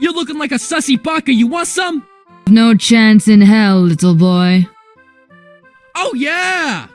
You're looking like a sussy baka. You want some? No chance in hell, little boy. Oh, yeah!